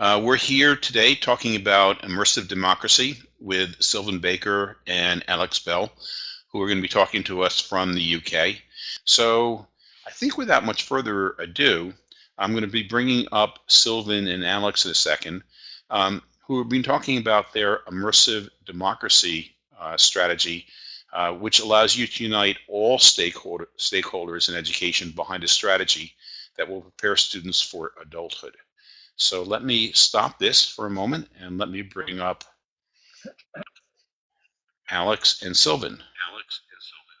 Uh, we're here today talking about immersive democracy with Sylvan Baker and Alex Bell, who are going to be talking to us from the UK. So I think without much further ado, I'm going to be bringing up Sylvan and Alex in a second, um, who have been talking about their immersive democracy uh, strategy, uh, which allows you to unite all stakeholder, stakeholders in education behind a strategy that will prepare students for adulthood. So let me stop this for a moment and let me bring up Alex and Sylvan. Alex and Sylvan.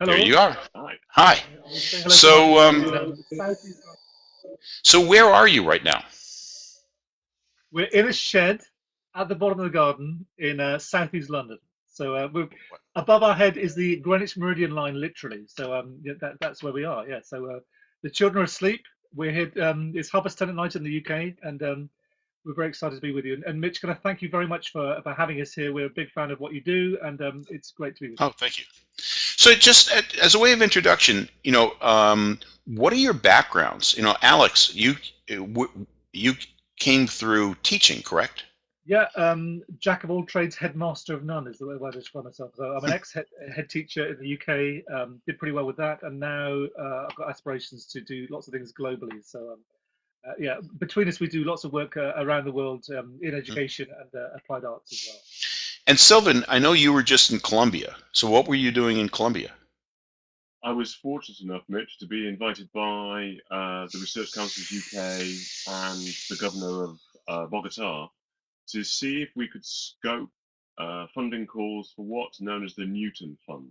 Hello. There you are. Hi. Hi. So, um, so where are you right now? We're in a shed at the bottom of the garden in uh, southeast London. So uh, we're, above our head is the Greenwich Meridian line, literally. So um, yeah, that, that's where we are. Yeah. So uh, the children are asleep. We're here. Um, it's half past ten at night in the UK, and um, we're very excited to be with you. And, and Mitch, can I thank you very much for, for having us here. We're a big fan of what you do, and um, it's great to be with you. Oh, thank you. So, just as a way of introduction, you know, um, what are your backgrounds? You know, Alex, you you came through teaching, correct? Yeah, um, jack of all trades, headmaster of none is the way I describe myself. So I'm an ex-head head teacher in the UK, um, did pretty well with that, and now uh, I've got aspirations to do lots of things globally. So um, uh, yeah, between us, we do lots of work uh, around the world um, in mm. education and uh, applied arts as well. And Sylvan, I know you were just in Colombia. So what were you doing in Colombia? I was fortunate enough, Mitch, to be invited by uh, the Research Council of UK and the governor of uh, Bogota to see if we could scope uh, funding calls for what's known as the Newton Fund.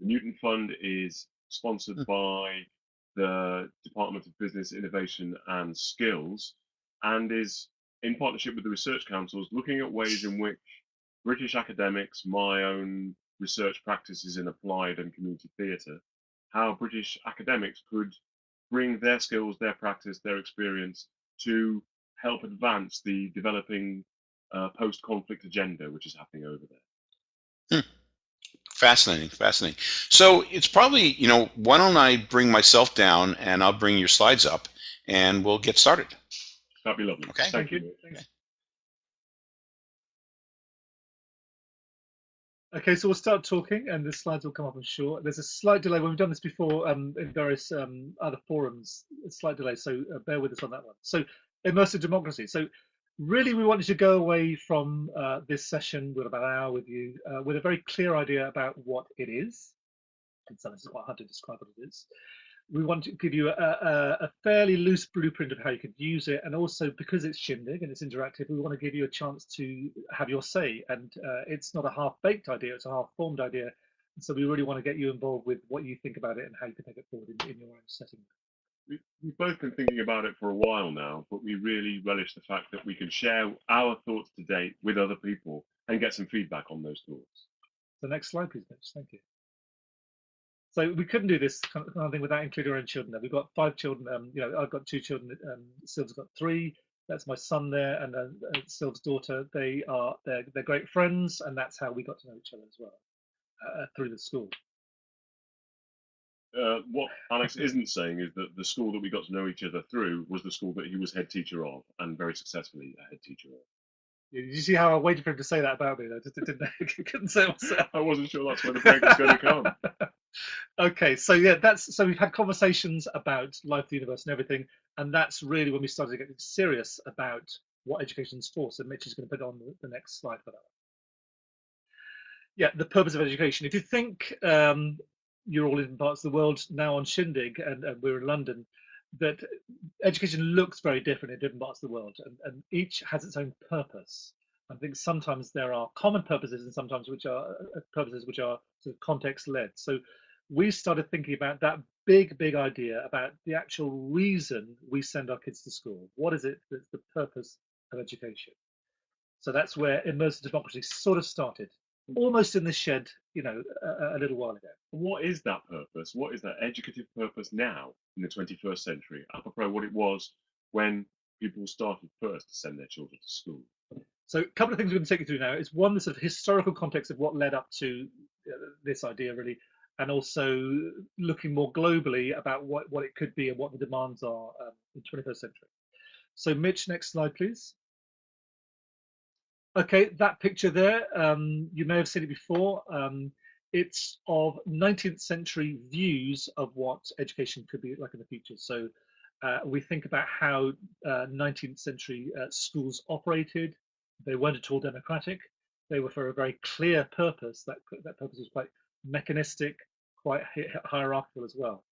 The Newton Fund is sponsored mm. by the Department of Business, Innovation and Skills and is in partnership with the research councils looking at ways in which British academics, my own research practices in applied and community theatre, how British academics could bring their skills, their practice, their experience to help advance the developing uh, post-conflict agenda which is happening over there. Hmm. Fascinating, fascinating. So it's probably, you know, why don't I bring myself down and I'll bring your slides up and we'll get started. That'd be lovely. Okay. Thank, Thank you. Okay. Okay, so we'll start talking and the slides will come up, I'm sure. There's a slight delay. When we've done this before um, in various um, other forums, a slight delay, so uh, bear with us on that one. So immersive democracy. So really we wanted to go away from uh, this session with about an hour with you uh, with a very clear idea about what it is. Some sense, it's quite hard to describe what it is. We want to give you a, a, a, fairly loose blueprint of how you could use it, and also because it's Shindig and it's interactive, we want to give you a chance to have your say. And uh, it's not a half-baked idea; it's a half-formed idea. And so we really want to get you involved with what you think about it and how you can take it forward in, in your own setting we, have both been thinking about it for a while now, but we really relish the fact that we can share our thoughts to date with other people and get some feedback on those thoughts. The next slide, please, Mitch. Thank you. So we couldn't do this kind of thing without including our own children. We've got five children. Um, you know, I've got two children. Um, Sylv's got three. That's my son there, and uh, daughter. They are they're, they're great friends, and that's how we got to know each other as well uh, through the school. Uh, what Alex isn't saying is that the school that we got to know each other through was the school that he was head teacher of, and very successfully a head teacher of. Did you see how I waited for him to say that about me? I just didn't, couldn't say myself. I wasn't sure that's where the break was going to come. okay, so yeah, that's so we've had conversations about life, the universe, and everything, and that's really when we started to get serious about what education's for. So Mitch is going to put on the, the next slide for that. Yeah, the purpose of education. If you think um, you're all in parts of the world now on Shindig, and, and we're in London, that education looks very different in different parts of the world, and, and each has its own purpose. I think sometimes there are common purposes, and sometimes which are uh, purposes which are sort of context led. So we started thinking about that big, big idea about the actual reason we send our kids to school. What is it that's the purpose of education? So that's where immersive democracy sort of started almost in the shed, you know, a, a, little while ago. What is that purpose? What is that educative purpose now in the 21st century, apropos what it was when people started first to send their children to school? So a couple of things we're going to take you through now is one, the sort of historical context of what led up to uh, this idea really, and also looking more globally about what, what it could be and what the demands are um, in the 21st century. So Mitch, next slide, please. Okay, that picture there, um, you may have seen it before. Um, it's of 19th century views of what education could be like in the future. So uh, we think about how uh, 19th century uh, schools operated. They weren't at all democratic. They were for a very clear purpose. That, that purpose was quite mechanistic, quite hierarchical as well.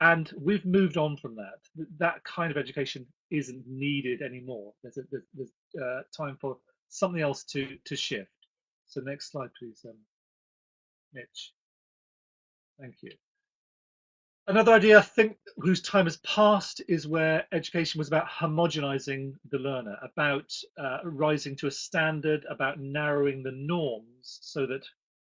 And we've moved on from that. That kind of education isn't needed anymore. There's, a, there's, there's uh, time for something else to, to shift. So next slide, please, um, Mitch. Thank you. Another idea I think whose time has passed is where education was about homogenizing the learner, about uh, rising to a standard, about narrowing the norms so that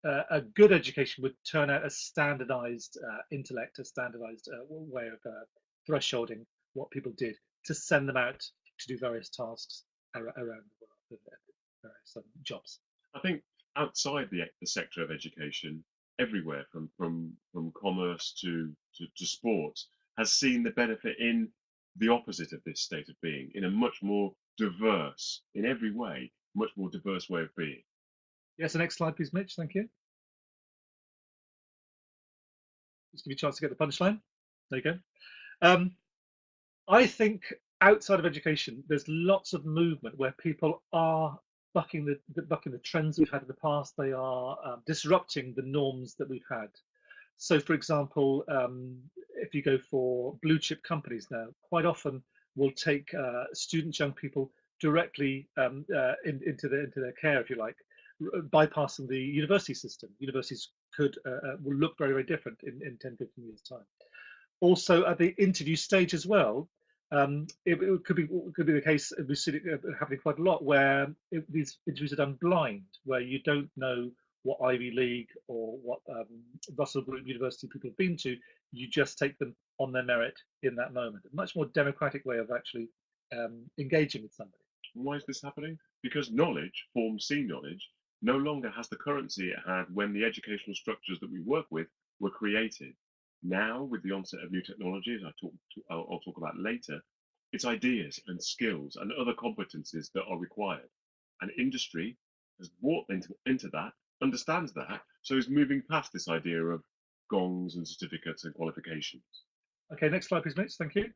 uh, a good education would turn out a standardized uh, intellect, a standardized uh, way of uh, thresholding what people did to send them out to do various tasks around various jobs. I think outside the, the sector of education, everywhere from from from commerce to, to to sports has seen the benefit in the opposite of this state of being in a much more diverse in every way much more diverse way of being. Yes the next slide please mitch. Thank you. Just give you a chance to get the punchline. There you go. Um, i think outside of education there's lots of movement where people are bucking the, the, bucking the trends we've had in the past. They are um, disrupting the norms that we've had. So, for example, um, if you go for blue chip companies now, quite often will take uh, students, young people directly um, uh, in, into their into their care, if you like, bypassing the university system. Universities could uh, uh, will look very very different in, in 10, 15 years time. Also, at the interview stage as well, um, it, it, could be could be the case we see it happening quite a lot where it, these interviews are done blind, where you don't know what Ivy League or what um, Russell Group University people have been to. You just take them on their merit in that moment. A much more democratic way of actually um, engaging with somebody. Why is this happening? Because knowledge, form C knowledge, no longer has the currency it had when the educational structures that we work with were created. Now, with the onset of new technologies, I talk to, I'll, I'll talk about later, it's ideas and skills and other competencies that are required. And industry has brought into, into that, understands that, so is moving past this idea of gongs and certificates and qualifications. Okay, next slide, please, Mitch. Thank you.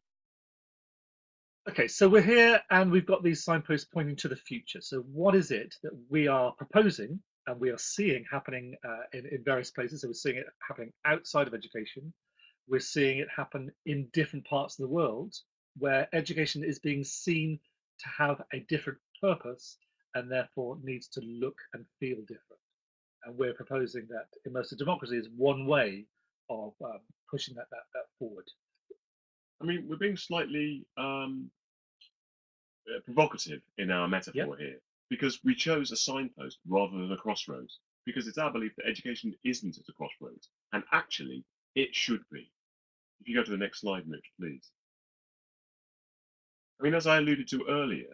Okay, so we're here and we've got these signposts pointing to the future. So what is it that we are proposing and we are seeing happening uh, in, in various places. So we're seeing it happening outside of education. We're seeing it happen in different parts of the world where education is being seen to have a different purpose and therefore needs to look and feel different. And we're proposing that immersive democracy is one way of um, pushing that, that, that forward. I mean, we're being slightly um, uh, provocative in our metaphor yep. here because we chose a signpost rather than a crossroads, because it's our belief that education isn't at a crossroads, and actually it should be. If you go to the next slide, Mitch, please. I mean, as I alluded to earlier,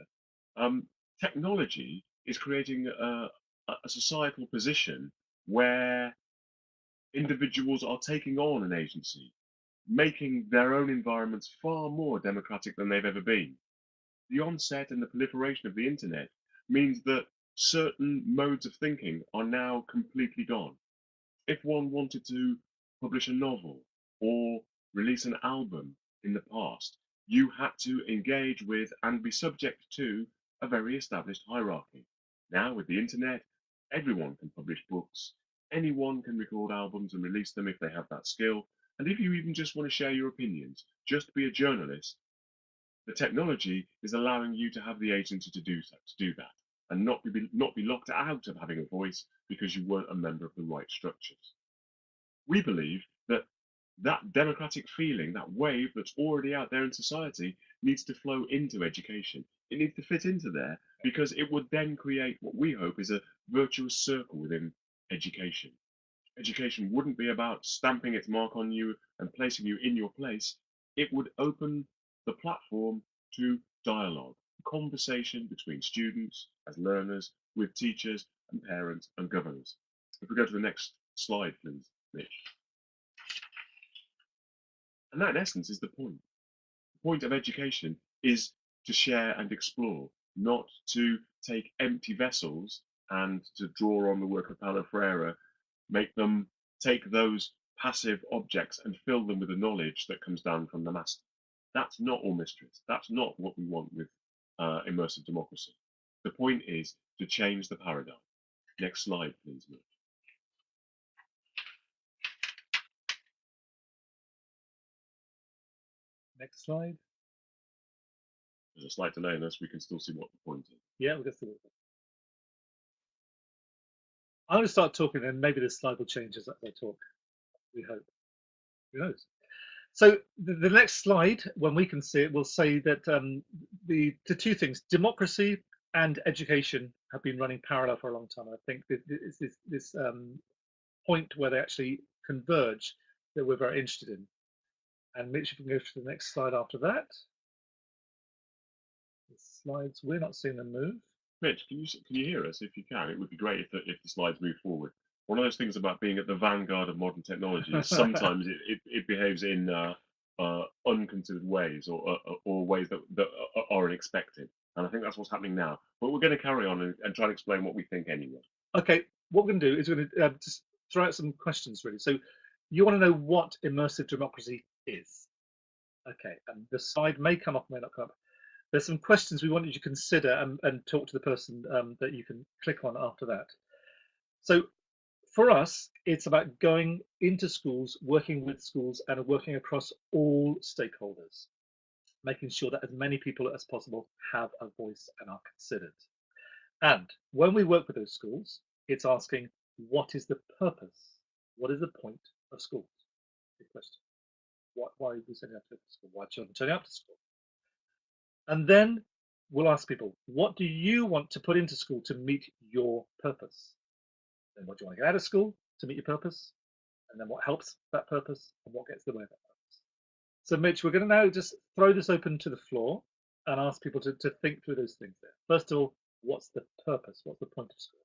um, technology is creating a, a societal position where individuals are taking on an agency, making their own environments far more democratic than they've ever been. The onset and the proliferation of the internet means that certain modes of thinking are now completely gone. If one wanted to publish a novel or release an album in the past, you had to engage with and be subject to a very established hierarchy. Now, with the internet, everyone can publish books, anyone can record albums and release them if they have that skill. And if you even just want to share your opinions, just be a journalist, the technology is allowing you to have the agency to do, to do that and not be, not be locked out of having a voice because you weren't a member of the right structures. We believe that that democratic feeling, that wave that's already out there in society, needs to flow into education. It needs to fit into there because it would then create what we hope is a virtuous circle within education. Education wouldn't be about stamping its mark on you and placing you in your place. It would open the platform to dialogue, conversation between students as learners, with teachers and parents and governors. If we go to the next slide, please. And that, in essence, is the point. The point of education is to share and explore, not to take empty vessels and to draw on the work of Paulo Freire, make them take those passive objects and fill them with the knowledge that comes down from the master. That's not all mysteries. That's not what we want with uh, immersive democracy. The point is to change the paradigm. Next slide, please. Mitch. Next slide. There's a slight delay in this. We can still see what the point is. Yeah, we'll get through it. I'm going to start talking, and maybe this slide will change as I talk. We hope. Who knows? So the, next slide, when we can see it, will say that um, the the two things, democracy and education, have been running parallel for a long time. I think it's this this um, point where they actually converge that we're very interested in. And Mitch, if we can go to the next slide after that. The slides, we're not seeing them move. Mitch, can you can you hear us? If you can, it would be great if the, if the slides move forward. One of those things about being at the vanguard of modern technology is sometimes it, it, it, behaves in uh, uh, unconsidered ways or, uh, or ways that, that are unexpected. And I think that's what's happening now. But we're going to carry on and, and try to explain what we think anyway. Okay, what we're going to do is we're going to uh, just throw out some questions really. So you want to know what immersive democracy is. Okay, and the slide may come up, may not come up. There's some questions we want you to consider and, and talk to the person um, that you can click on after that. So for us, it's about going into schools, working with schools and working across all stakeholders, making sure that as many people as possible have a voice and are considered. And when we work with those schools, it's asking, what is the purpose? What is the point of schools? Good question. Why, why are we sending up to school? Why are children turning up to school? And then we'll ask people, what do you want to put into school to meet your purpose? Then what do you want to get out of school to meet your purpose? And then what helps that purpose and what gets in the way of that purpose? So Mitch, we're going to now just throw this open to the floor and ask people to, to think through those things there. First of all, what's the purpose? What's the point of school?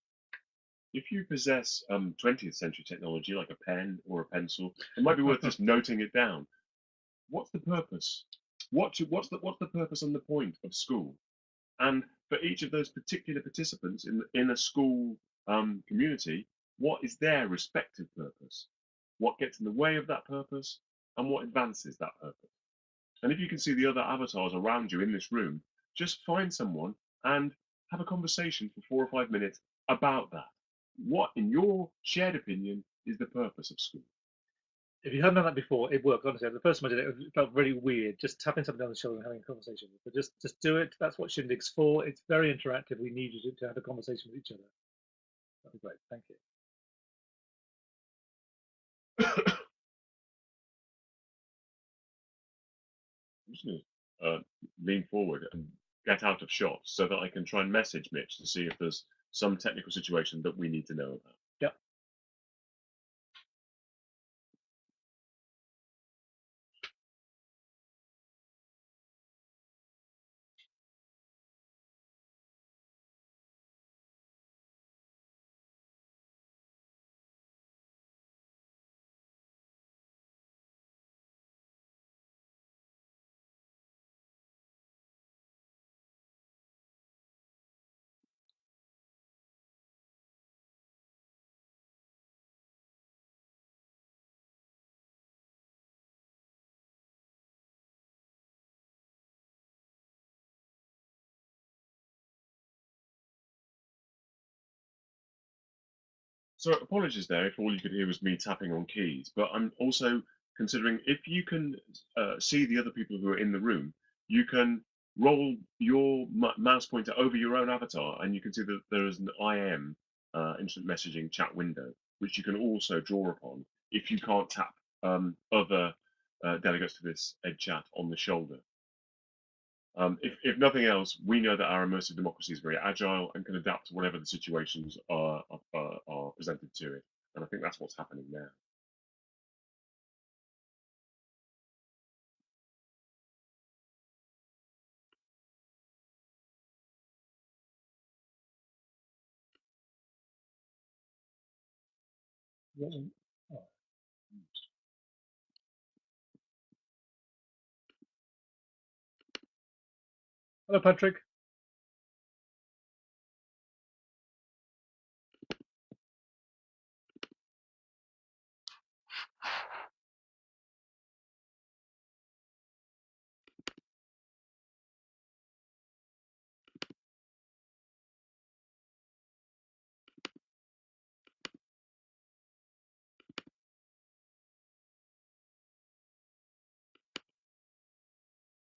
If you possess um, 20th century technology like a pen or a pencil, it might be worth just noting it down. What's the purpose? What to, what's the what's the purpose and the point of school? And for each of those particular participants in in a school um, community, what is their respective purpose? What gets in the way of that purpose, and what advances that purpose? And if you can see the other avatars around you in this room, just find someone and have a conversation for four or five minutes about that. What, in your shared opinion, is the purpose of school? if you haven't done that before, it worked. Honestly, the first time I did it, it felt really weird. Just tapping somebody on the shoulder and having a conversation. But just, just do it. That's what Shindig's for. It's very interactive. We need you to, to have a conversation with each other. That'd be great. Thank you. I'm just to uh, lean forward and get out of shot so that I can try and message Mitch to see if there's some technical situation that we need to know about. So apologies there if all you could hear was me tapping on keys, but I'm also considering if you can uh, see the other people who are in the room, you can roll your mouse pointer over your own avatar and you can see that there is an IM, uh, instant messaging chat window, which you can also draw upon if you can't tap um, other uh, delegates to this Ed chat on the shoulder. Um, if, if, nothing else, we know that our immersive democracy is very agile and can adapt to whatever the situations are, are, are presented to it. And I think that's what's happening now. Hello, Patrick.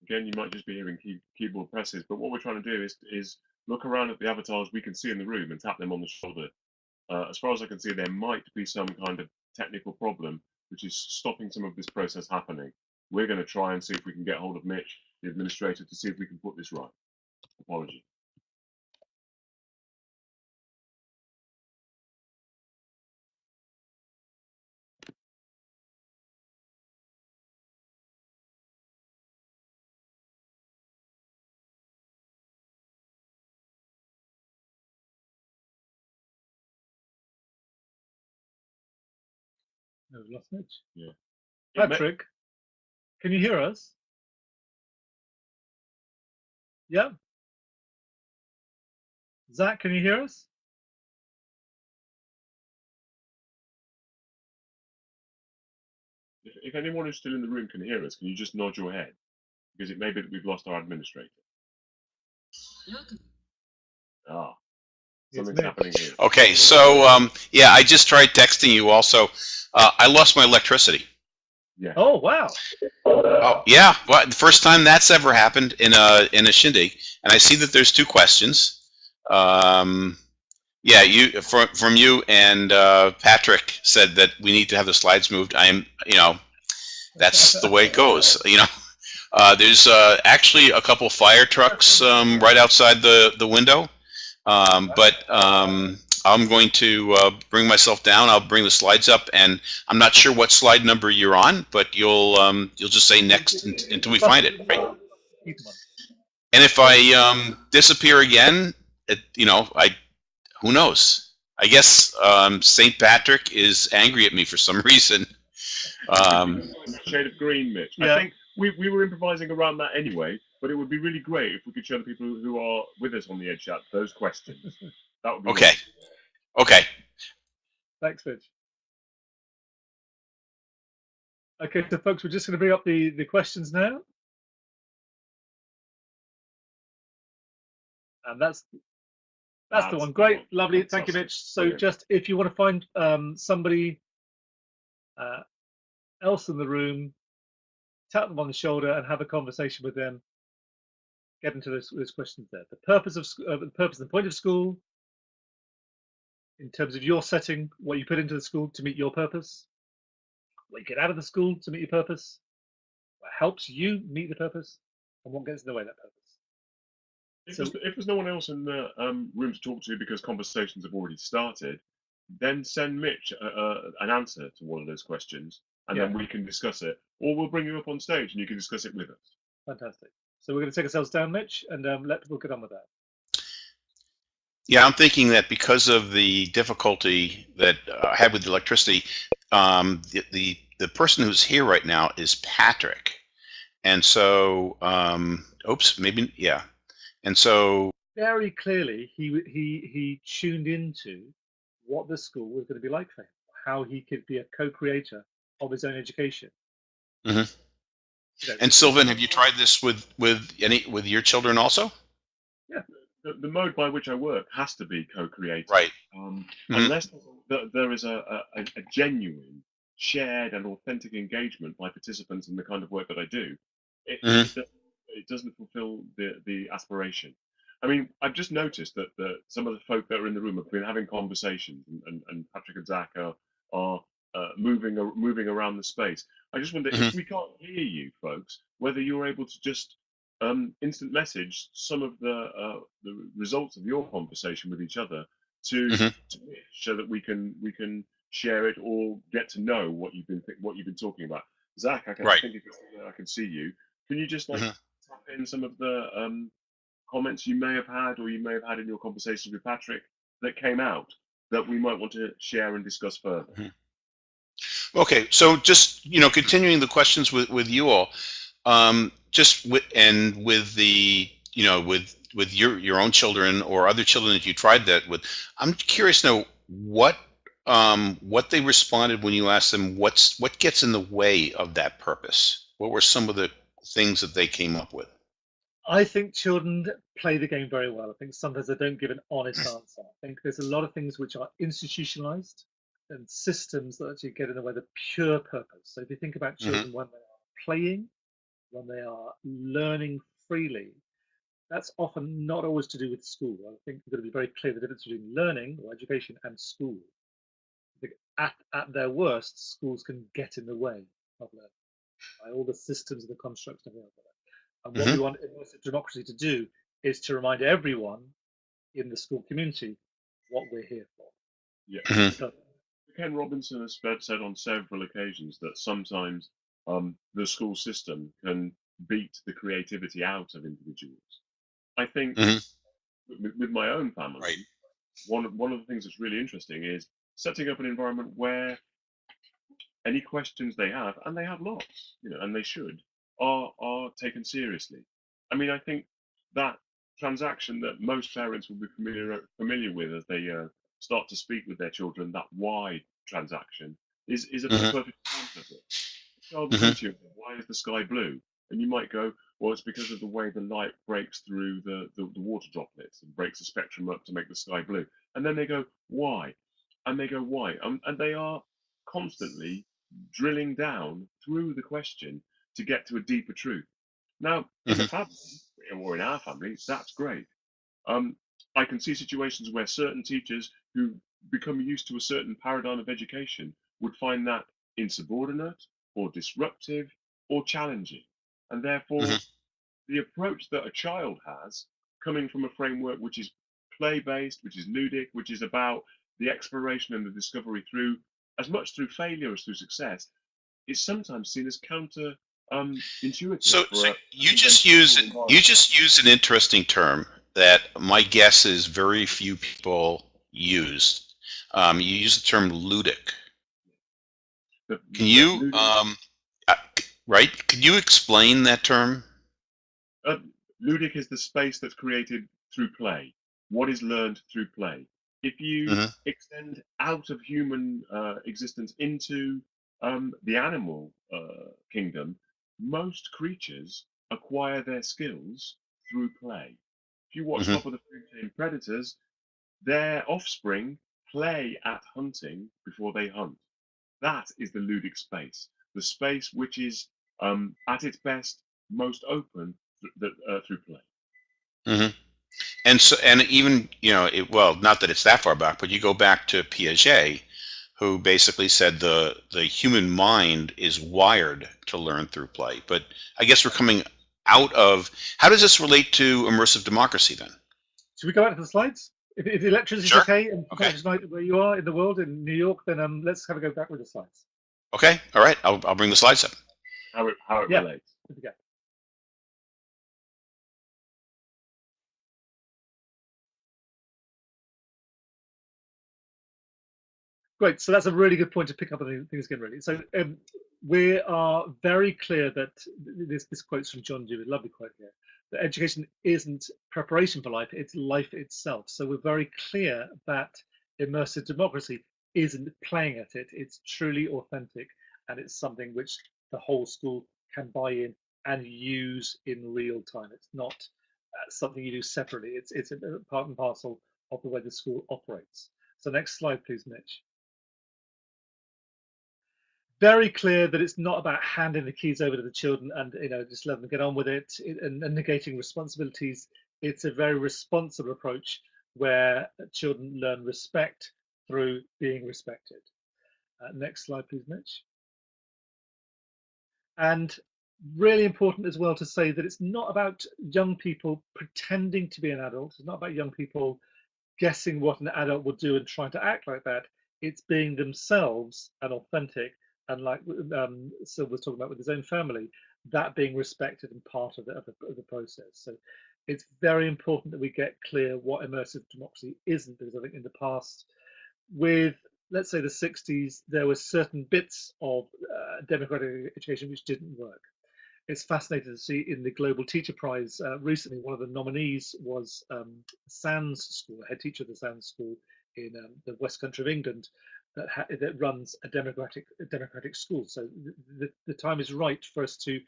Again, you might just be hearing key, keyboard presses, but what we're trying to do is is look around at the avatars we can see in the room and tap them on the shoulder. Uh, as far as I can see, there might be some kind of technical problem which is stopping some of this process happening. We're going to try and see if we can get hold of Mitch, the administrator, to see if we can put this right. Apology. No, we've lost Mitch. It may- Patrick, can you hear us? Yeah. Zach, can you hear us? If, if anyone who's still in the room can hear us, can you just nod your head? Because it may be that we've lost our administrator. Ah, It's something's happening here. Okay, so um, yeah, I just tried texting you. Also, uh, I lost my electricity. Yeah. Oh wow! Oh yeah, well, the first time that's ever happened in a in a shindig, and I see that there's two questions. Um, yeah, you from from you and uh, Patrick said that we need to have the slides moved. I am, you know, that's the way it goes. You know, uh, there's uh, actually a couple fire trucks um, right outside the the window, um, but um, I'm going to uh, bring myself down. I'll bring the slides up, and I'm not sure what slide number you're on, but you'll um, you'll just say next until we find it. Right? Keep them on. And if I um, disappear again, it, you know, I who knows? I guess um, St. Patrick is angry at me for some reason. Um, Shade of green, Mitch. Yeah. I think we, we were improvising around that anyway, but it would be really great if we could show the people who are with us on the Edge Chat those questions. That would be okay, okay. Thanks, Mitch. Okay, so folks, we're just going to bring up the the questions now, and that's that's, the That's one. the Great, one. lovely. Thank you, Mitch. So, Brilliant. just if you want to find um, somebody uh, else in the room, tap them on the shoulder and have a conversation with them. Get into those, those questions there. The purpose of uh, the purpose and point of school, in terms of your setting, what you put into the school to meet your purpose, what you get out of the school to meet your purpose, what helps you meet the purpose, and what gets in the way of that purpose. If, So- there's, if there's no one else in the um, room to talk to because conversations have already started, then send Mitch uh, uh, an answer to one of those questions, and then we can discuss it. Or we'll bring you up on stage and you can discuss it with us. Fantastic. So we're going to take ourselves down, Mitch, and um, let people get on with that. Yeah, I'm thinking that because of the difficulty that uh, I had with the electricity, um, the, the the person who's here right now is Patrick, and so um, oops, maybe yeah, and so Very clearly, he he he tuned into what the school was going to be like for him, how he could be a co-creator of his own education. You know, and Sylvan, have you tried this with with any with your children also? The, the mode by which I work has to be co-creative. Right. Um, Mhm. Unless there is a, a, a genuine, shared, and authentic engagement by participants in the kind of work that I do, it, Mhm. it, it doesn't fulfill the, the aspiration. I mean, I've just noticed that the, some of the folk that are in the room have been having conversations, and, and, and Patrick and Zach are, are uh, moving ar- moving around the space. I just wonder if Mhm. we can't hear you, folks, whether you're able to just um, instant message some of the uh, the results of your conversation with each other to, Mhm. to so that we can we can share it or get to know what you've been what you've been talking about. Zach, I, can, Right. think if you're still there, I can see you. Can you just like Mhm. tap in some of the um, comments you may have had or you may have had in your conversations with Patrick that came out that we might want to share and discuss further? Okay, so just you know, continuing the questions with with you all, um, just with and with the you know with with your your own children or other children that you tried that with. I'm curious to know what um, what they responded when you asked them what's what gets in the way of that purpose. What were some of the things that they came up with? I think children play the game very well. I think sometimes they don't give an honest answer. I think there's a lot of things which are institutionalized and systems that actually get in the way of the pure purpose. So if you think about Mhm. children when they are playing, when they are learning freely, that's often not always to do with school. I think we've got to be very clear the difference between learning or education and school. At, at their worst, schools can get in the way of learning by all the systems and the constructs and everything like that. And what Mhm. we want immersive democracy to do is to remind everyone in the school community what we're here for. Yeah. Mhm. So, Ken Robinson has said on several occasions that sometimes um, the school system can beat the creativity out of individuals. I think Mhm. with, with my own family, Right. one of, one of the things that's really interesting is setting up an environment where any questions they have, and they have lots, you know, and they should, are are taken seriously. I mean, I think that transaction that most parents will be familiar familiar with as they uh, start to speak with their children, that why transaction, is is a Mhm. perfect example of it. A child Mhm. come to you, why is the sky blue? And you might go, well, it's because of the way the light breaks through the, the, the water droplets and breaks the spectrum up to make the sky blue. And then they go, why? And they go, why? Um, and they are constantly drilling down through the question to get to a deeper truth. Now, in a family, or in our family, that's great. Um, I can see situations where certain teachers who become used to a certain paradigm of education would find that insubordinate or disruptive or challenging. And therefore, Mhm. the approach that a child has, coming from a framework which is play based, which is ludic, which is about the exploration and the discovery through as much through failure as through success, is sometimes seen as counter um, intuitive. So, so you just use you just used an interesting term that my guess is very few people use. Um, you use the term ludic. Can you, um, uh, right? Can you explain that term? Uh, ludic is the space that's created through play. What is learned through play? If you Mhm. extend out of human uh, existence into um, the animal uh, kingdom, most creatures acquire their skills through play. If you watch Mhm. Top of the Food Chain Predators, their offspring play at hunting before they hunt. That is the ludic space, the space which is um, at its best most open th- th- uh, through play. hmm And so, and even you know, it, well, not that it's that far back, but you go back to Piaget, who basically said the the human mind is wired to learn through play. But I guess we're coming out of. How does this relate to immersive democracy then? should we go back to the slides? If, if the electricity is okay and Okay. okay. tonight where you are in the world in New York, then um, let's have a go back with the slides. Okay, all right, I'll I'll bring the slides up. How it, how it Yeah. relates. Here. Great. So that's a really good point to pick up on things again, really. So um, we are very clear that this, this quote's from John Dewey, lovely quote here, that education isn't preparation for life, it's life itself. So we're very clear that immersive democracy isn't playing at it, it's truly authentic and it's something which the whole school can buy in and use in real time. It's not uh, something you do separately, it's, it's a part and parcel of the way the school operates. So next slide, please, Mitch very clear that it's not about handing the keys over to the children and you know just let them get on with it and, and negating responsibilities. It's a very responsible approach where children learn respect through being respected. Uh, next slide please mitch. And really important as well to say that it's not about young people pretending to be an adult. It's not about young people guessing what an adult will do and trying to act like that. It's being themselves and authentic and like um, Sil was talking about with his own family, that being respected and part of the, of the, of the process. So it's very important that we get clear what immersive democracy isn't, because I think in the past, with let's say the 60s, there were certain bits of uh, democratic education which didn't work. It's fascinating to see in the Global Teacher Prize uh, recently, one of the nominees was um, Sands School, head teacher of the Sands School in um, the West Country of England, that, ha- that runs a democratic a democratic school. So the, the, time is right for us to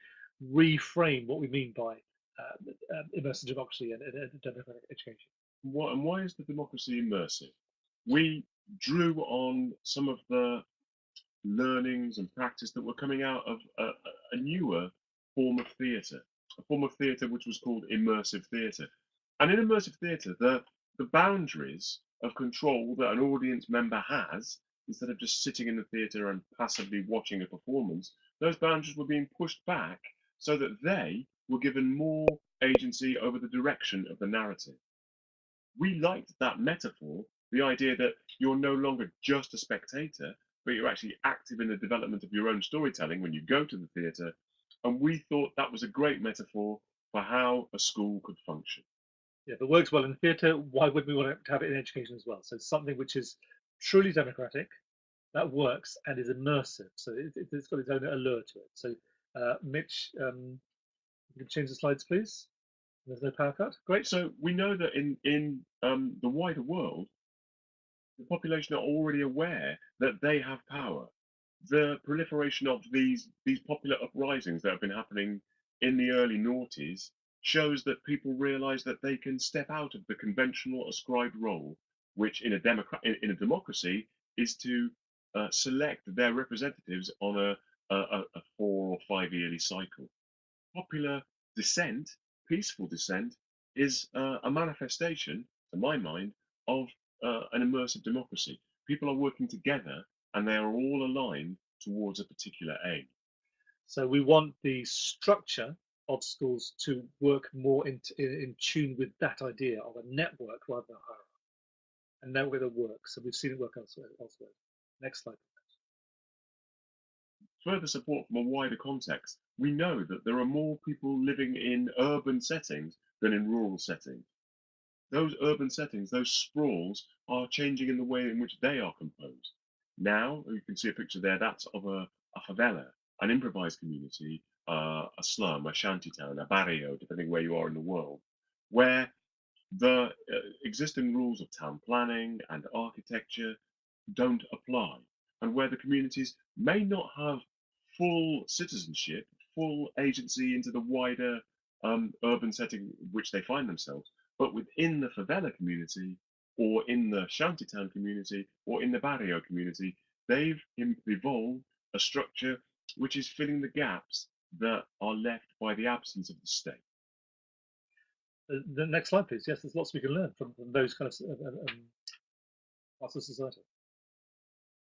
reframe what we mean by uh, immersive democracy and, and, and, democratic education. What, and why is the democracy immersive? We drew on some of the learnings and practice that were coming out of a, a newer form of theatre, a form of theatre which was called immersive theatre. And in immersive theatre, the, the boundaries of control that an audience member has, instead of just sitting in the theatre and passively watching a performance, those boundaries were being pushed back so that they were given more agency over the direction of the narrative. We liked that metaphor, the idea that you're no longer just a spectator, but you're actually active in the development of your own storytelling when you go to the theatre. And we thought that was a great metaphor for how a school could function. Yeah, if it works well in theatre, why wouldn't we want to have it in education as well? So something which is truly democratic, that works and is immersive. So it, has got its own allure to it. So uh, Mitch, um, you can change the slides, please. There's no power cut. Great. So we know that in in um, the wider world, the population are already aware that they have power. The proliferation of these these popular uprisings that have been happening in the early noughties shows that people realize that they can step out of the conventional ascribed role, which in a in, in a democracy is to uh, select their representatives on a, a, a four or five yearly cycle. Popular dissent, peaceful dissent, is uh, a manifestation, to my mind, of uh, an immersive democracy. People are working together and they are all aligned towards a particular aim. So we want the structure of schools to work more in, in, in tune with that idea of a network rather than a hierarchy. And that works. So we've seen it work elsewhere. elsewhere. Next slide. Further support from a wider context, we know that there are more people living in urban settings than in rural settings those urban settings, those sprawls, are changing in the way in which they are composed. Now, you can see a picture there, that's of a, a favela, an improvised community, uh, a slum, a shantytown, a barrio, depending where you are in the world, where the uh, existing rules of town planning and architecture don't apply, and where the communities may not have full citizenship, full agency into the wider um, urban setting which they find themselves, but within the favela community, or in the shantytown community, or in the barrio community, they've evolved a structure which is filling the gaps that are left by the absence of the state. Uh, the next slide, please. Yes, there's lots we can learn from, from those kind of uh, um, parts of society.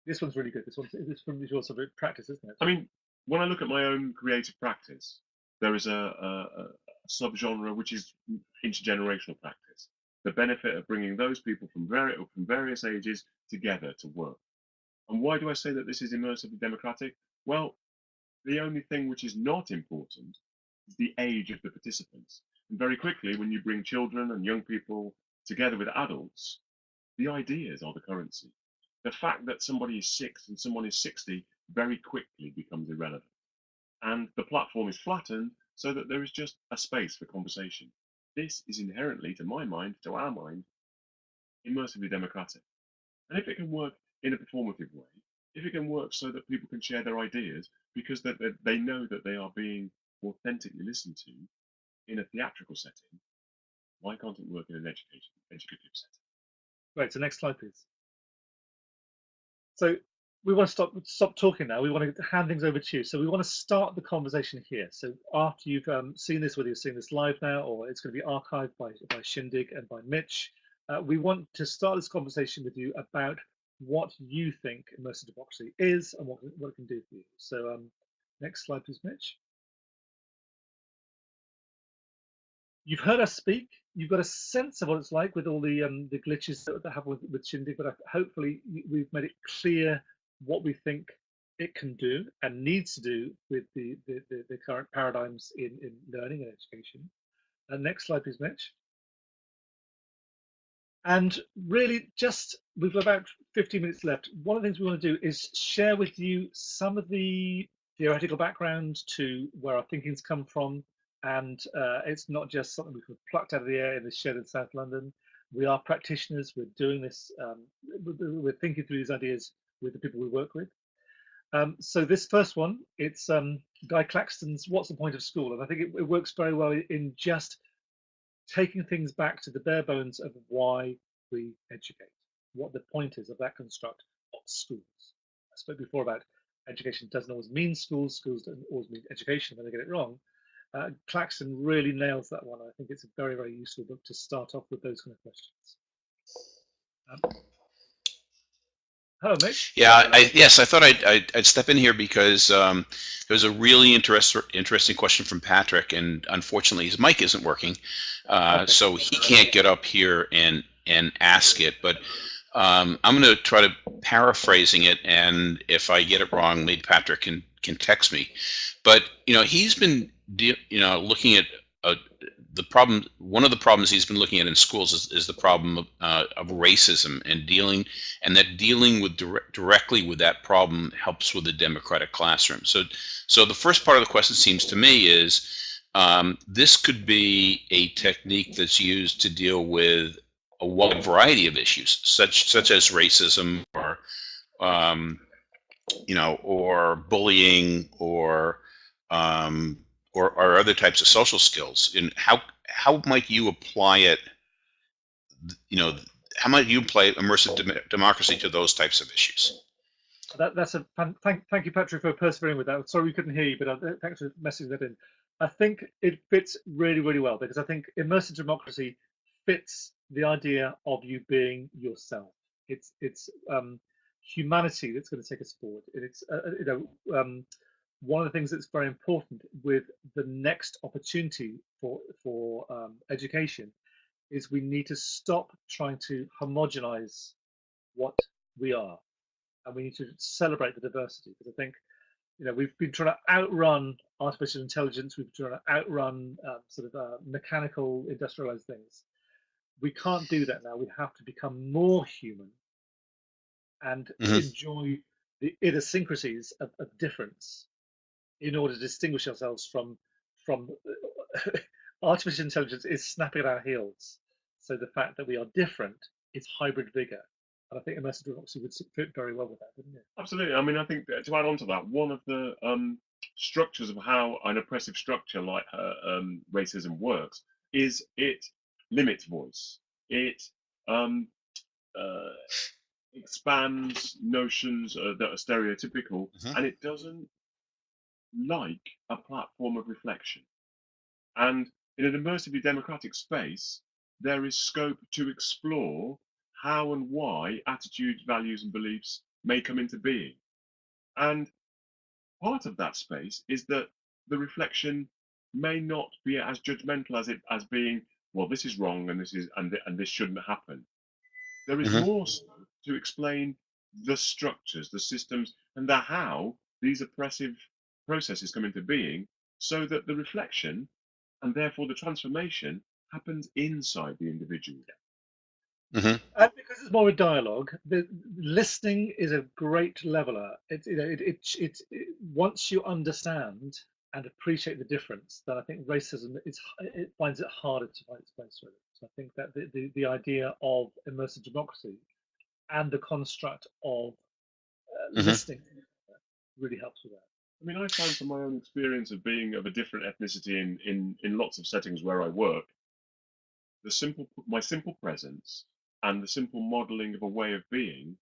This one's really good. This one's this from your sort of practice, isn't it? I mean, when I look at my own creative practice, there is a, a, subgenre which is intergenerational practice. The benefit of bringing those people from, vari- from various ages together to work. And why do I say that this is immersively democratic? Well, the only thing which is not important is the age of the participants. And very quickly, when you bring children and young people together with adults, the ideas are the currency. The fact that somebody is six and someone is 60 very quickly becomes irrelevant. And the platform is flattened so that there is just a space for conversation. This is inherently, to my mind, to our mind, immersively democratic. And if it can work in a performative way, if it can work so that people can share their ideas because that they know that they are being authentically listened to in a theatrical setting, why can't it work in an education educative setting? Right. So next slide, please. So we want to stop stop talking now. We want to hand things over to you. So we want to start the conversation here. So after you've um, seen this, whether you're seeing this live now or it's going to be archived by, by Shindig and by Mitch, uh, we want to start this conversation with you about what you think immersive democracy is and what, what it can do for you. So um, next slide, please, Mitch. You've heard us speak. You've got a sense of what it's like with all the um, the glitches that, that happen with, with Shindig, but hopefully we've made it clear what we think it can do and needs to do with the, the, the, the current paradigms in, in learning and education. And next slide, please, Mitch. And really, just we've about 15 minutes left. One of the things we want to do is share with you some of the theoretical background to where our thinking's come from. And uh, it's not just something we've plucked out of the air in the shed in South London. We are practitioners. We're doing this. Um, we're thinking through these ideas with the people we work with. Um, so this first one, it's um, Guy Claxton's "What's the Point of School?" and I think it, it, works very well in just taking things back to the bare bones of why we educate, what the point is of that construct of schools. I spoke before about education doesn't always mean schools, schools don't always mean education when they get it wrong. Uh, Claxton really nails that one. I think it's a very, very useful book to start off with those kind of questions. Um, Mitch. Yeah, I, yes, I thought I'd, I'd, I'd step in here because um, there was a really interest, interesting question from Patrick, and unfortunately his mic isn't working, uh, Okay. so he can't get up here and and ask it. But um, I'm going to try to paraphrasing it, and if I get it wrong, maybe Patrick can can text me. But you know, he's been you know looking at the problem. One of the problems he's been looking at in schools is, is the problem of, uh, of racism and dealing and that dealing with direct, directly with that problem helps with the democratic classroom. So, so the first part of the question seems to me is um, this could be a technique that's used to deal with a wide variety of issues, such such as racism or um, you know, or bullying or um, or, or other types of social skills. And how how might you apply it? You know, how might you apply immersive dem- democracy to those types of issues? That, that's a thank, thank you, Patrick, for persevering with that. Sorry we couldn't hear you, but uh, thanks for messaging that in. I think it fits really, really well because I think immersive democracy fits the idea of you being yourself. It's it's um, humanity that's going to take us forward. It's uh, uh, you know um, one of the things that's very important with the next opportunity for for um, education is we need to stop trying to homogenize what we are. And we need to celebrate the diversity because I think you know we've been trying to outrun artificial intelligence we've been trying to outrun um, sort of uh, mechanical industrialized things. We can't do that now. We have to become more human and Mhm. enjoy the idiosyncrasies of, of difference in order to distinguish ourselves from from artificial intelligence is snapping at our heels so the fact that we are different is hybrid vigor and I think immersive democracy would fit very well with that, wouldn't it? Absolutely. I mean, I think to add on to that, one of the um, structures of how an oppressive structure like uh, um, racism works is it limits voice. It um, uh, expands notions uh, that are stereotypical, Mhm. and it doesn't like a platform of reflection. And in an immersively democratic space, there is scope to explore how and why attitudes, values, and beliefs may come into being. And part of that space is that the reflection may not be as judgmental as it as being, well, this is wrong and this is and, th- and this shouldn't happen. There is Mhm. more scope to explain the structures, the systems, and the how these oppressive processes come into being, so that the reflection and therefore the transformation happens inside the individual. hmm And because it's more a dialogue, the listening is a great leveler. It, you know, it, it, it, it once you understand and appreciate the difference, then I think racism is it finds it harder to find its place really. So I think that the, the, the idea of immersive democracy and the construct of uh, Mhm. listening really helps with that. I mean, I found from my own experience of being of a different ethnicity in, in, in lots of settings where I work, the simple my simple presence and the simple modeling of a way of being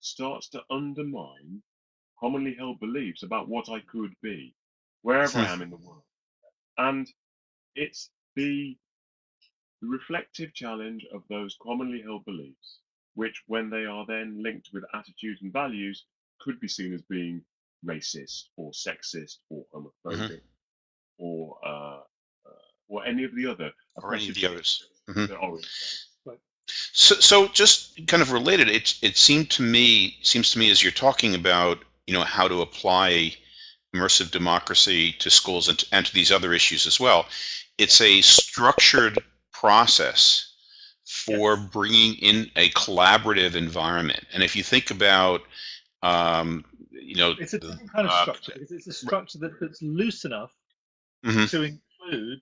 starts to undermine commonly held beliefs about what I could be, wherever I am in the world. And it's the reflective challenge of those commonly held beliefs, which, when they are then linked with attitudes and values, could be seen as being racist or sexist or homophobic or uh, uh, or any of the other Or any of the oppressive others. Mhm. that So, so just kind of related, it it seemed to me seems to me as you're talking about you know how to apply immersive democracy to schools and to, and to these other issues as well. It's a structured process for bringing in a collaborative environment. And if you think about, um, you know, It's a different kind of uh, structure it's a structure that, that's loose enough Mhm. to include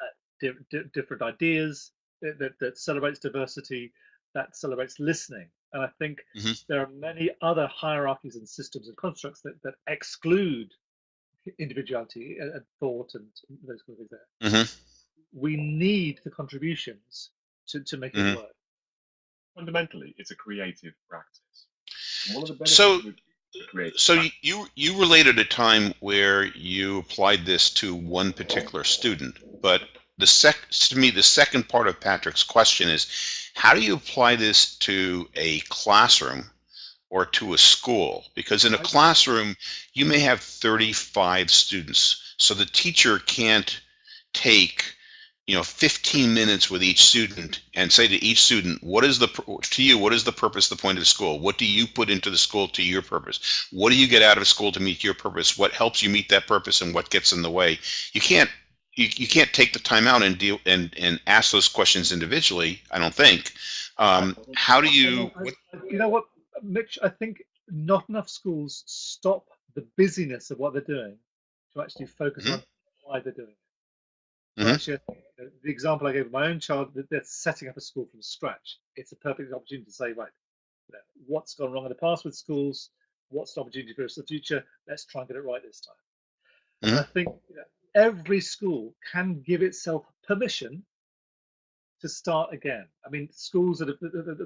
uh, di- di- different ideas that, that, that celebrates diversity, that celebrates listening. And I think Mhm. there are many other hierarchies and systems and constructs that, that exclude individuality and, and thought and those kind of things. There, Mhm. we need the contributions to, to make it work. fundamentally it's a creative practice. One of the benefits So- create. So you, you you related a time where you applied this to one particular student, but the sec to me the second part of Patrick's question is how do you apply this to a classroom or to a school? Because in a classroom you may have 35 students, so the teacher can't take you know 15 minutes with each student and say to each student what is the to you what is the purpose the point of the school what do you put into the school to your purpose what do you get out of school to meet your purpose what helps you meet that purpose and what gets in the way you can't you, you can't take the time out and deal and and ask those questions individually i don't think um, how do you you know what, Mitch? I think not enough schools stop the busyness of what they're doing to actually focus Mhm. on why they're doing it. Mhm. Actually, I think, you know, the example I gave of my own child, that they're setting up a school from scratch. It's a perfect opportunity to say, right, you know, what's gone wrong in the past with schools? What's the opportunity for us in the future? Let's try and get it right this time. And I think you know, every school can give itself permission to start again. I mean, schools that have,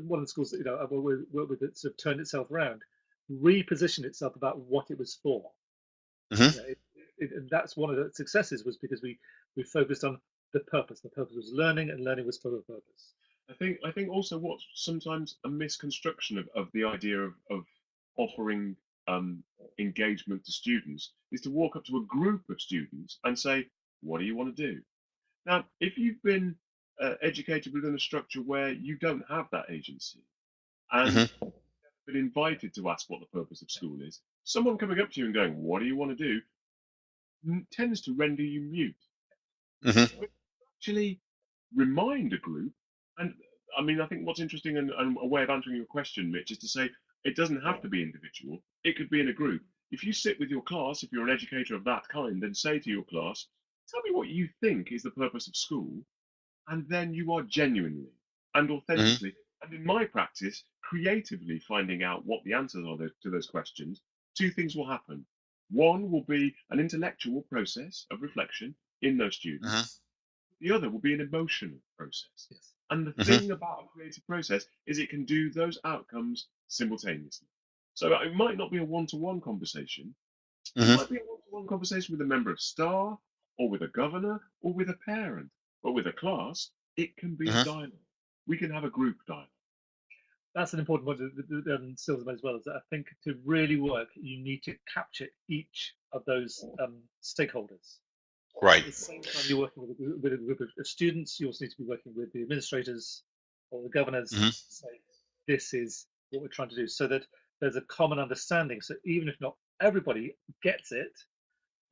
one of the schools that you know I work with, that sort of turned itself around, repositioned itself about what it was for. Mhm. You know, it, it, and that's one of the successes was because we we focused on the purpose. The purpose was learning, and learning was for a purpose. I think I think also what's sometimes a misconstruction of, of the idea of, of offering um, engagement to students is to walk up to a group of students and say, "What do you want to do?" Now, if you've been uh, educated within a structure where you don't have that agency and been invited to ask what the purpose of school is, someone coming up to you and going, "What do you want to do?" n- tends to render you mute. Mhm. Actually, remind a group, and I mean, I think what's interesting and, and a way of answering your question, Mitch, is to say it doesn't have to be individual. It could be in a group. If you sit with your class, if you're an educator of that kind, and say to your class, "Tell me what you think is the purpose of school," and then you are genuinely and authentically, and in my practice, creatively finding out what the answers are to those questions, two things will happen. One will be an intellectual process of reflection in those students. Uh-huh. The other will be an emotional process. Yes. And the Mhm. thing about a creative process is it can do those outcomes simultaneously. So it might not be a one-to-one conversation. Mhm. It might be a one-to-one conversation with a member of staff, or with a governor, or with a parent. But with a class, it can be Mhm. a dialogue. We can have a group dialogue. That's an important point that- um, as well. Is that I think to really work, you need to capture each of those um, stakeholders. At right the same time, you're working with a, group- with a group of students. You also need to be working with the administrators or the governors. Mhm. to Say this is what we're trying to do, so that there's a common understanding. So even if not everybody gets it,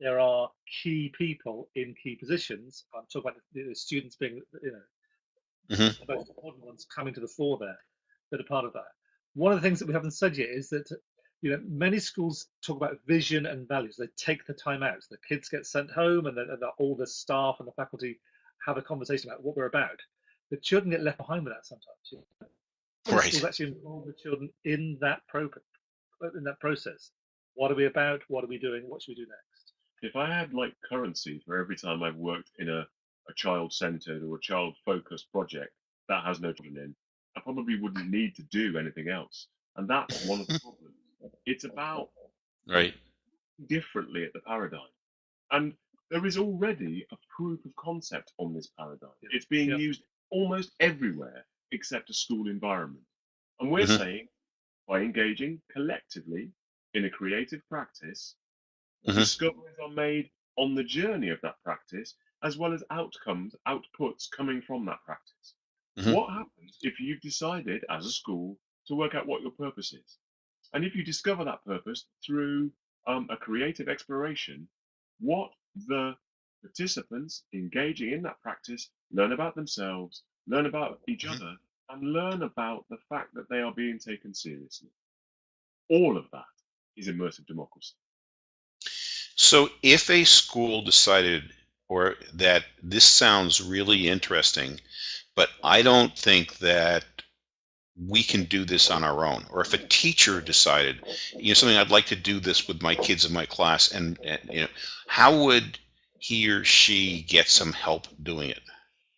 there are key people in key positions. I'm talking about the, the students being, you know, Mhm. the most important ones coming to the fore there that are part of that. One of the things that we haven't said yet is that you know many schools talk about vision and values. They take the time out. The kids get sent home, and then and the, all the staff and the faculty have a conversation about what we're about. The children get left behind with that sometimes. you know. Right. Schools actually involve the children in that pro- in that process. What are we about? What are we doing? What should we do next? If I had like currency for every time I've worked in a, a child-centered or a child-focused project that has no children in, I probably wouldn't need to do anything else. And that's one of the problems. It's about right differently at the paradigm. And there is already a proof of concept on this paradigm. Yeah. It's being Yeah. used almost everywhere except a school environment. And we're Mhm. saying by engaging collectively in a creative practice, Mhm. discoveries are made on the journey of that practice, as well as outcomes, outputs coming from that practice. Mhm. What happens if you've decided as a school to work out what your purpose is? And if you discover that purpose through um, a creative exploration, what the participants engaging in that practice learn about themselves, learn about each Mhm. other, and learn about the fact that they are being taken seriously. All of that is immersive democracy. So if a school decided or that this sounds really interesting, but I don't think that we can do this on our own, or if a teacher decided, you know, something I'd like to do this with my kids in my class, and, and you know, how would he or she get some help doing it?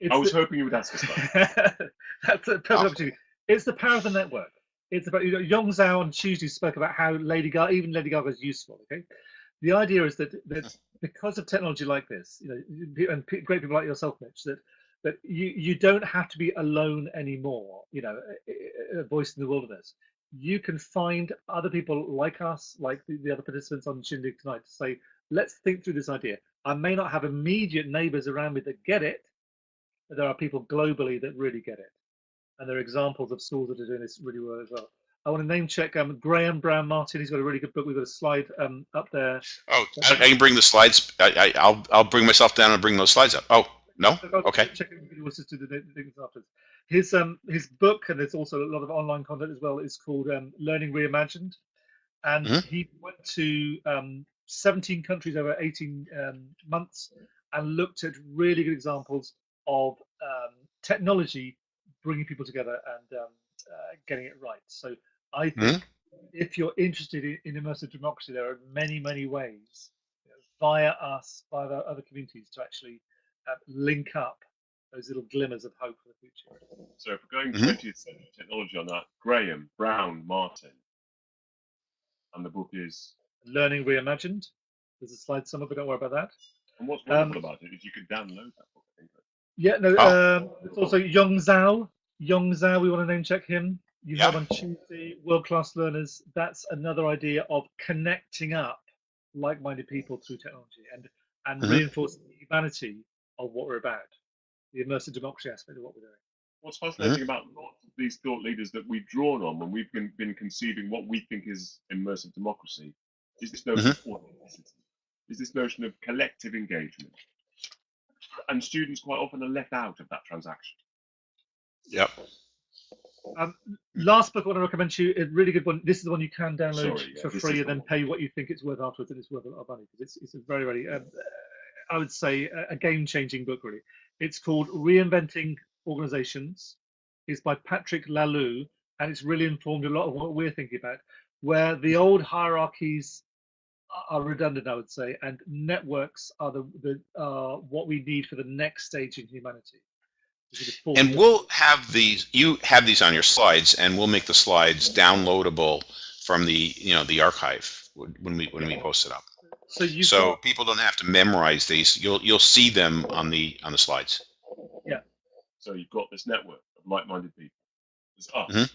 It's I was the- hoping you would ask us that. That's a perfect Oh. opportunity. It's the power of the network. it's about you know Yong Zhao on Tuesday spoke about how Lady Gaga, even Lady Gaga is useful. Okay, the idea is that that hmm. because of technology like this, you know, and great people like yourself, Mitch, that that you you don't have to be alone anymore. You know, a, a voice in the wilderness. You can find other people like us, like the, the other participants on Shindig tonight, to say, let's think through this idea. I may not have immediate neighbors around me that get it, but there are people globally that really get it and there are examples of schools that are doing this really well as well. I want to name check um, Graham Brown Martin. He's got a really good book. We've got a slide um, up there. Oh, I, I, can bring the slides. I, will I'll bring myself down and bring those slides up. Oh, no? Okay. Check His um his book, and there's also a lot of online content as well, is called um, Learning Reimagined. And mm -hmm. he went to um, 17 countries over 18 um, months and looked at really good examples of um, technology bringing people together and um, uh, getting it right. So I think mm-hmm. if you're interested in, in, immersive democracy, there are many, many ways you know, via us, via the other communities to actually uh, link up those little glimmers of hope for the future. So if we're going mm-hmm. 20th century technology on that, Graham, Brown, Martin, and the book is Learning Reimagined. There's a slide somewhere, but don't worry about that. And what's wonderful um, about it is you can download that book. I think. Yeah, no. Oh. Um, it's also Yong Zhao, Yong Zhao, we want to name check him. You yeah. have on Tuesday, World Class Learners. That's another idea of connecting up like-minded people through technology and and mm-hmm. reinforcing humanity of what we're about, the immersive democracy aspect of what we're doing. What's fascinating mm-hmm. about lots of these thought leaders that we've drawn on when we've been, been conceiving what we think is immersive democracy is this notion mm-hmm. of authenticity, is this notion of collective engagement. And students quite often are left out of that transaction. Yep. Um, last book I want to recommend to you, a really good one. This is the one you can download Sorry, yeah, for free and then pay what you think it's worth afterwards, and it's worth a lot of money because it's, it's a very, very, um, I would say, a, game-changing book. Really, it's called Reinventing Organizations. It's by Patrick Laloux, and it's really informed a lot of what we're thinking about, where the old hierarchies are redundant, I would say, and networks are the, the uh, what we need for the next stage in humanity. And we'll have these, you have these on your slides and we'll make the slides downloadable from the, you know, the archive when we, when we post it up. So, so got, people don't have to memorize these. You'll, you'll see them on the, on the slides. Yeah. So you've got this network of like-minded people. It's us. Mm -hmm.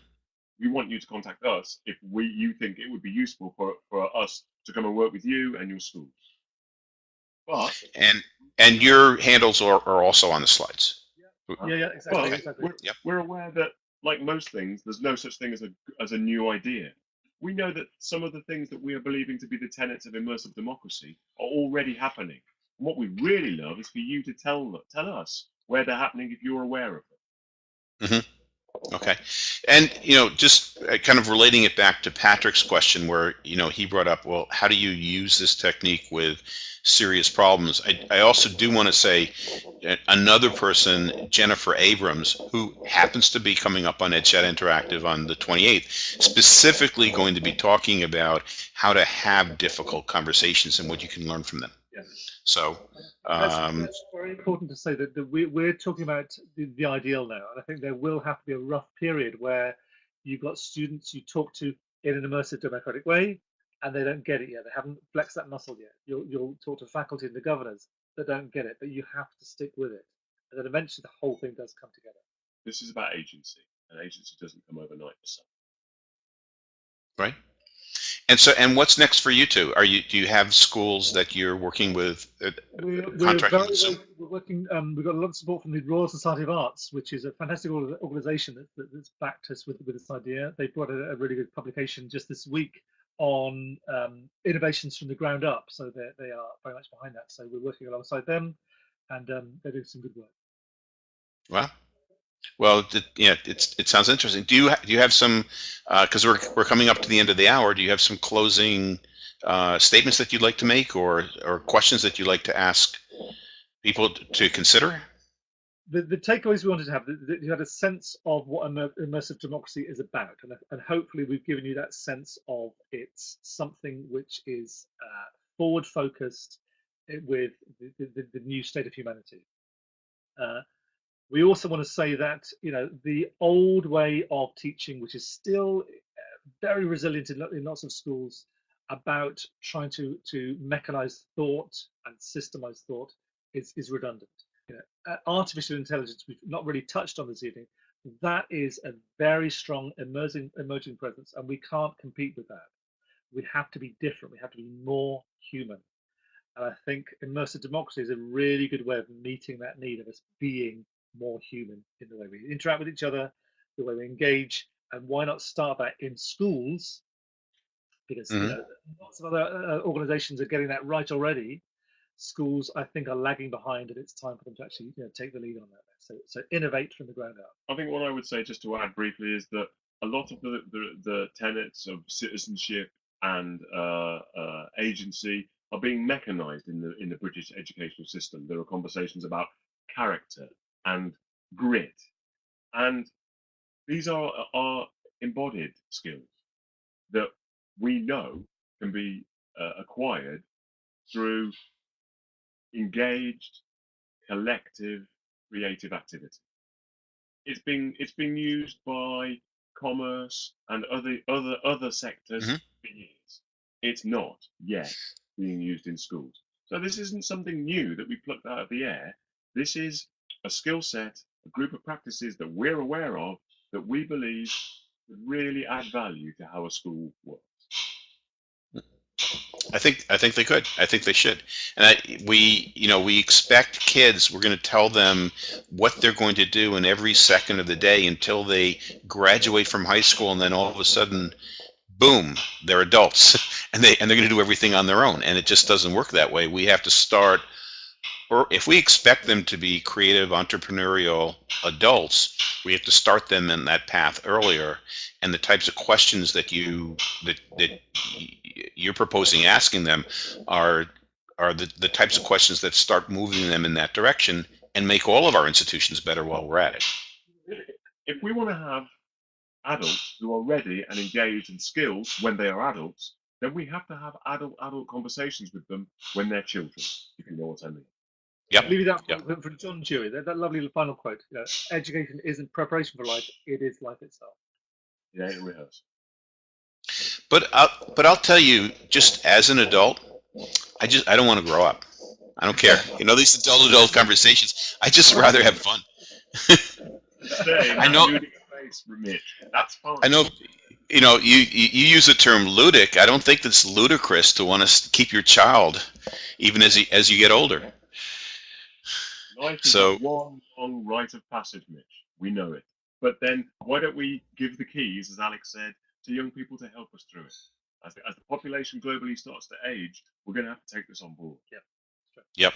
We want you to contact us if we, you think it would be useful for, for us to come and work with you and your school. But, and, and your handles are, are also on the slides. Yeah, yeah, exactly. Well, exactly. We're, yep. we're aware that, like most things, there's no such thing as a as a new idea. We know that some of the things that we are believing to be the tenets of immersive democracy are already happening. And what we really love is for you to tell tell us where they're happening if you're aware of them. Mm-hmm. Okay. And, you know, just uh, kind of relating it back to Patrick's question where, you know, he brought up, well, how do you use this technique with serious problems? I, I also do want to say uh, another person, Jennifer Abrams, who happens to be coming up on EdChat Interactive on the 28th, specifically going to be talking about how to have difficult conversations and what you can learn from them. Yes. So um, that's, very important to say that, that we, we're talking about the, the, ideal now, and I think there will have to be a rough period where you've got students you talk to in an immersive democratic way, and they don't get it yet. They haven't flexed that muscle yet. You'll, you'll talk to faculty and the governors that don't get it, but you have to stick with it, and then eventually the whole thing does come together. This is about agency, and agency doesn't come overnight. So. Right. And so, and what's next for you two? Are you do you have schools that you're working with? Uh, we're, we're, very, we're working. Um, we've got a lot of support from the Royal Society of Arts, which is a fantastic organisation that, that, that's backed us with with this idea. They brought a, a really good publication just this week on um, innovations from the ground up. So they they are very much behind that. So we're working alongside them, and um, they're doing some good work. Wow. Well, it, yeah, it's it sounds interesting. Do you do you have some? Because uh, we're we're coming up to the end of the hour. Do you have some closing uh, statements that you'd like to make, or or questions that you'd like to ask people to consider? The, the takeaways we wanted to have, that you had a sense of what immersive democracy is about, and, and hopefully we've given you that sense of it's something which is uh, forward focused eh, with the, the, the, new state of humanity. Uh, we also want to say that you know the old way of teaching, which is still very resilient in, in lots of schools about trying to to mechanize thought and systemize thought is, is redundant. You know, uh, artificial intelligence, we've not really touched on this evening. That is a very strong emerging emerging presence, and we can't compete with that. We have to be different. We have to be more human. And I think immersive democracy is a really good way of meeting that need of us being more human in the way we interact with each other, the way we engage, and why not start that in schools? Because you Mhm. know, lots of other uh, organizations are getting that right already. Schools, I think, are lagging behind, and it's time for them to actually you know, take the lead on that. So, so innovate from the ground up. I think what I would say, just to add briefly, is that a lot of the, the, the tenets of citizenship and uh, uh, agency are being mechanized in the in the British educational system. There are conversations about character and grit, and these are are embodied skills that we know can be uh, acquired through engaged, collective, creative activity. It's been it's been used by commerce and other other other sectors Mhm. for years. It's not yet being used in schools. So this isn't something new that we plucked out of the air. This is a skill set, a group of practices that we're aware of that we believe really add value to how a school works. I think I think they could. I think they should. And I, we, you know, we expect kids. We're going to tell them what they're going to do in every second of the day until they graduate from high school, and then all of a sudden, boom, they're adults, and they and they're going to do everything on their own. And it just doesn't work that way. We have to start. Or if we expect them to be creative, entrepreneurial adults, we have to start them in that path earlier. And the types of questions that you that that you're proposing asking them are are the, the types of questions that start moving them in that direction and make all of our institutions better while we're at it. If we want to have adults who are ready and engaged and skilled when they are adults, then we have to have adult adult conversations with them when they're children, if you know what I mean. Yep. Leave it out Yep. for, for John Dewey. That, that lovely final quote. You know, Education isn't preparation for life; it is life itself. Yeah, in rehearse. But I'll, but I'll tell you, just as an adult, I just I don't want to grow up. I don't care. You know these adult adult conversations. I just rather have fun. I know- including a face from Mitch. That's fine. I know, you know, you, you you use the term ludic. I don't think it's ludicrous to want to keep your child, even as he, as you get older. Life is So- a one long rite of passage, Mitch. We know it. But then why don't we give the keys, as Alex said, to young people to help us through it? As the, as the population globally starts to age, we're going to have to take this on board. Yep. Yep.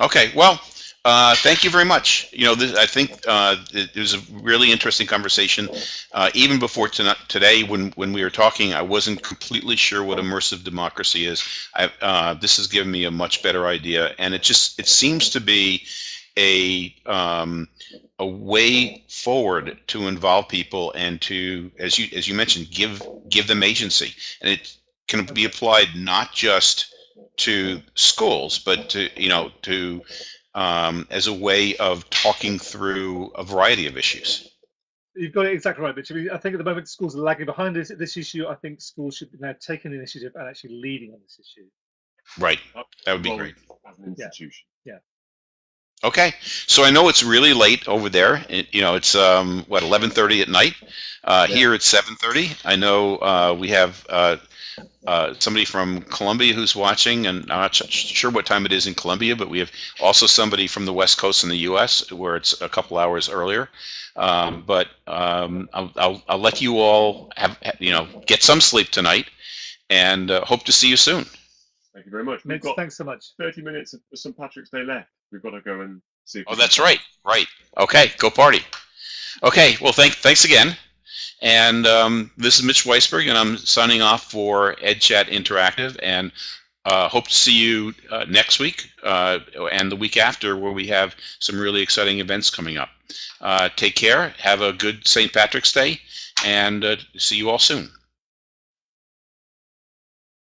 Okay. Well, uh, thank you very much. You know, this, I think uh, it, was a really interesting conversation. Uh, even before tonight, today, when when we were talking, I wasn't completely sure what immersive democracy is. I, uh, this has given me a much better idea, and it just it seems to be a um, a way forward to involve people and to, as you as you mentioned, give give them agency, and it can be applied not just to schools, but to you know to um, as a way of talking through a variety of issues. You've got it exactly right, Mitch. I, mean, I think at the moment schools are lagging behind this, this issue. I think schools should be now taking the initiative and actually leading on this issue. Right. That would be Well, great. As an Yeah. institution. Okay. So I know it's really late over there. It, you know, it's um, what 11:30 at night. Uh, Yeah. Here it's 7:30. I know uh, we have uh, uh, somebody from Colombia who's watching, and I'm not sure what time it is in Colombia, but we have also somebody from the West Coast in the U.S. where it's a couple hours earlier. Um, but um, I'll, I'll, I'll let you all have you know get some sleep tonight, and uh, hope to see you soon. Thank you very much. We've Mitch, got thanks so much. 30 minutes of St. Patrick's Day left. We've got to go and see. Oh, that's right. Right. Okay. Go party. Okay. Well, thank, thanks again. And um, this is Mitch Weisburgh, and I'm signing off for EdChat Interactive, and uh, hope to see you uh, next week uh, and the week after, where we have some really exciting events coming up. Uh, take care. Have a good St. Patrick's Day, and uh, see you all soon.